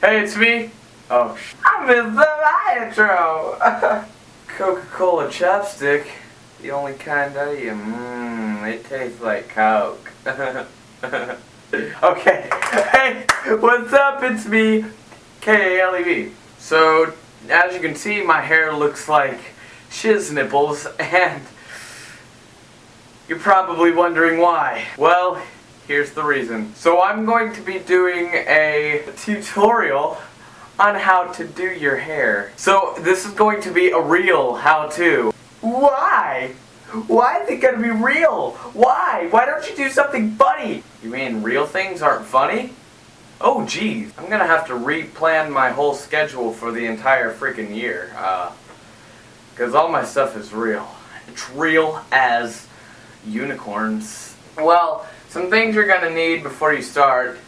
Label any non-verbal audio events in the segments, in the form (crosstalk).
Hey, it's me. Oh, sh- I missed the intro. (laughs) Coca-Cola chapstick, the only kind I eat. Mmm, it tastes like Coke. (laughs) okay. Hey, what's up? It's me, K-A-L-E-V. So, as you can see, my hair looks like shiz nipples, (laughs) and you're probably wondering why. Well, here's the reason. So I'm going to be doing a tutorial on how to do your hair. So this is going to be a real how-to. Why? Why is it gonna be real? Why? Why don't you do something funny? You mean real things aren't funny? Oh geez, I'm gonna have to replan my whole schedule for the entire freaking year. Uh, Cause all my stuff is real. It's real as unicorns. Well, some things you're gonna need before you start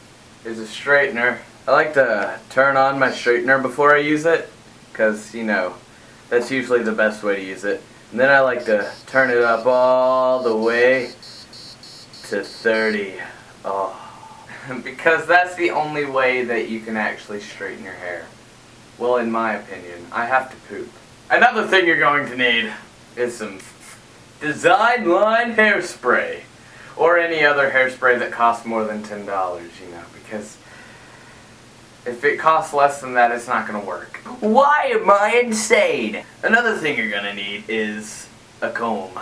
is a straightener. I like to turn on my straightener before I use it, cause you know, that's usually the best way to use it. And then I like to turn it up all the way to 30. Oh. (laughs) because that's the only way that you can actually straighten your hair. Well, in my opinion, I have to poop. Another thing you're going to need is some Design Line hairspray. Or any other hairspray that costs more than $10, you know, because if it costs less than that, it's not going to work. Why am I insane? Another thing you're going to need is a comb.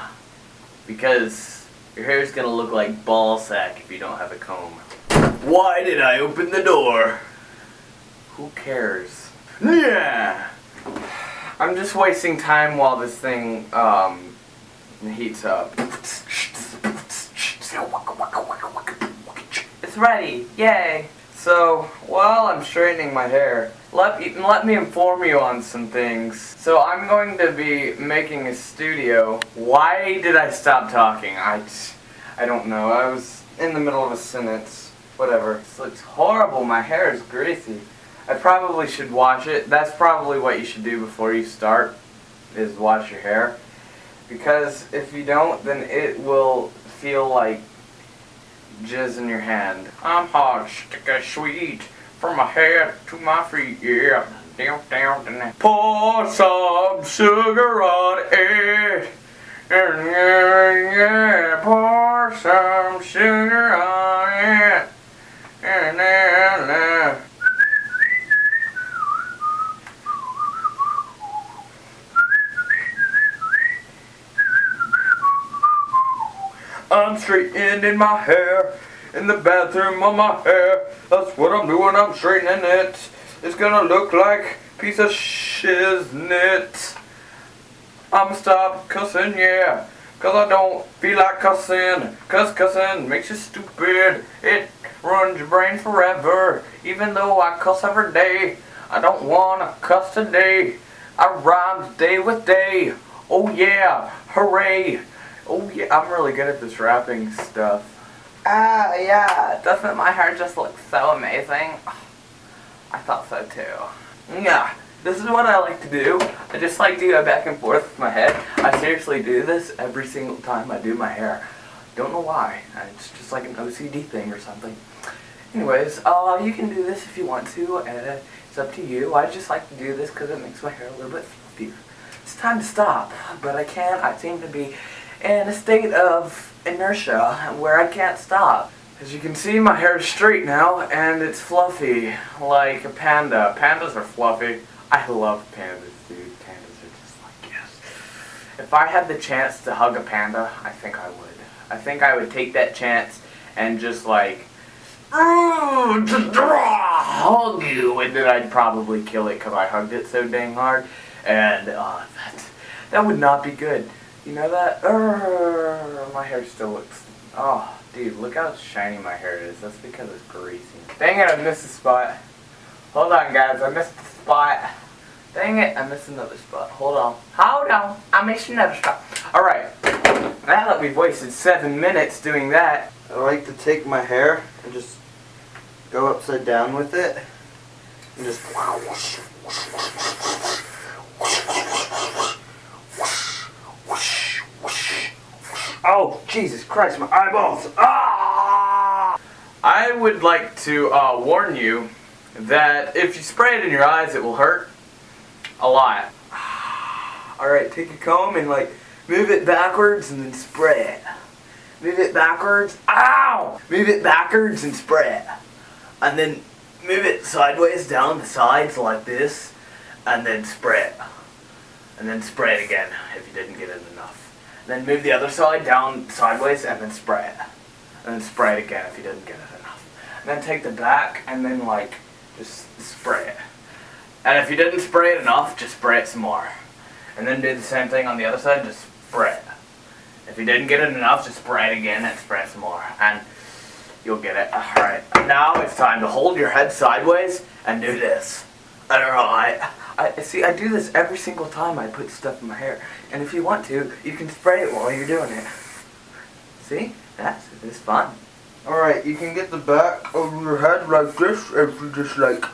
Because your hair is going to look like ball sack if you don't have a comb. Why did I open the door? Who cares? Yeah! I'm just wasting time while this thing um, heats up. (laughs) It's ready! Yay! So, while I'm straightening my hair, let me, let me inform you on some things. So I'm going to be making a studio. Why did I stop talking? I, I don't know. I was in the middle of a sentence. Whatever. This looks horrible. My hair is greasy. I probably should wash it. That's probably what you should do before you start, is wash your hair. Because if you don't, then it will feel like jizz in your hand. I'm hot, stick a sweet, from my head to my feet, yeah. Down, down, down. Pour some sugar on it. And yeah, yeah, pour some sugar on it. And then, uh, I'm straightening my hair in the bathroom on my hair. That's what I'm doing, I'm straightening it. It's gonna look like piece of shiznit. I'ma stop cussing, yeah. Cause I don't feel like cussing. Cause cussing makes you stupid. It ruins your brain forever. Even though I cuss every day, I don't wanna cuss today. I rhyme day with day. Oh yeah, hooray. Oh yeah, I'm really good at this wrapping stuff. Ah, yeah, doesn't my hair just look so amazing? (sighs) I thought so too. Yeah, this is what I like to do. I just like to go back and forth with my head. I seriously do this every single time I do my hair. Don't know why. It's just like an OCD thing or something. Anyways, uh, you can do this if you want to. Uh, it's up to you. I just like to do this because it makes my hair a little bit fluffier. It's time to stop, but I can't. I seem to be in a state of inertia where I can't stop. As you can see, my hair is straight now, and it's fluffy, like a panda. Pandas are fluffy. I love pandas, dude. Pandas are just like, yes. If I had the chance to hug a panda, I think I would. I think I would take that chance and just like, "Ooh, just draw, hug you, and then I'd probably kill it because I hugged it so dang hard, and uh, that, that would not be good. You know that? Urgh, my hair still looks. Oh, dude, look how shiny my hair is. That's because it's greasy. Dang it, I missed a spot. Hold on, guys. I missed a spot. Dang it, I missed another spot. Hold on. Hold on. I missed another spot. Alright. Now that we've wasted seven minutes doing that, I like to take my hair and just go upside down with it and just Oh, Jesus Christ, my eyeballs! Ah! I would like to uh, warn you that if you spray it in your eyes, it will hurt a lot. (sighs) Alright, take a comb and like move it backwards and then spray it. Move it backwards. Ow! Move it backwards and spray it. And then move it sideways down the sides like this and then spray it. And then spray it again if you didn't get it enough. Then move the other side down sideways and then spray it. And then spray it again if you didn't get it enough. And then take the back and then like just spray it. And if you didn't spray it enough, just spray it some more. And then do the same thing on the other side, just spray it. If you didn't get it enough, just spray it again and spray some more. And you'll get it. Alright, now it's time to hold your head sideways and do this. Alright. I see I do this every single time I put stuff in my hair. And if you want to, you can spray it while you're doing it. See? That's it's fun. Alright, you can get the back of your head like this if you just like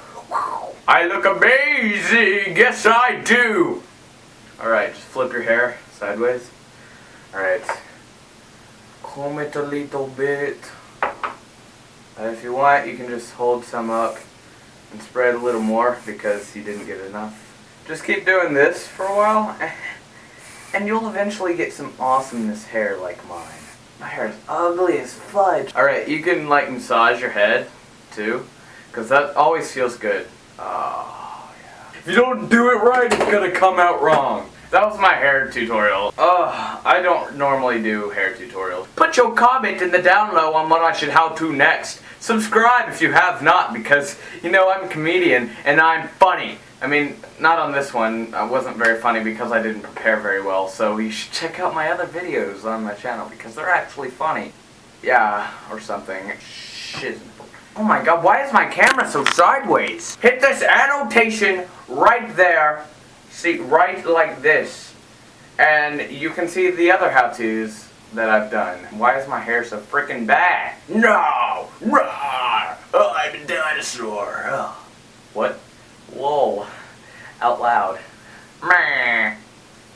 I look amazing! Yes I do! Alright, just flip your hair sideways. Alright. Comb it a little bit. And if you want, you can just hold some up and spread a little more because you didn't get enough. Just keep doing this for a while (laughs) and you'll eventually get some awesomeness hair like mine. My hair is ugly as fudge. Alright, you can like massage your head too because that always feels good. Oh, yeah. If you don't do it right, it's gonna come out wrong. That was my hair tutorial. Ugh, I don't normally do hair tutorials. Put your comment in the down low on what I should how to next. Subscribe if you have not because, you know, I'm a comedian and I'm funny. I mean, not on this one. I wasn't very funny because I didn't prepare very well. So you should check out my other videos on my channel because they're actually funny. Yeah, or something. Shiz. Oh my god, why is my camera so sideways? Hit this annotation right there see right like this and you can see the other how-tos that I've done. Why is my hair so freaking bad? No! Rawr! Oh, I'm a dinosaur! Oh. What? Whoa. Out loud. Meh.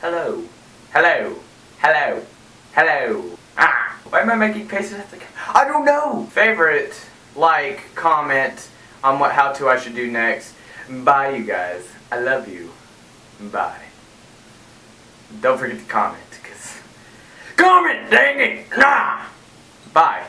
Hello. Hello. Hello. Hello. Ah! Why am I making faces at the I don't know! Favorite, like, comment on what how-to I should do next. Bye, you guys. I love you. Bye. Don't forget to comment. Comment, dang it! Nah! Bye.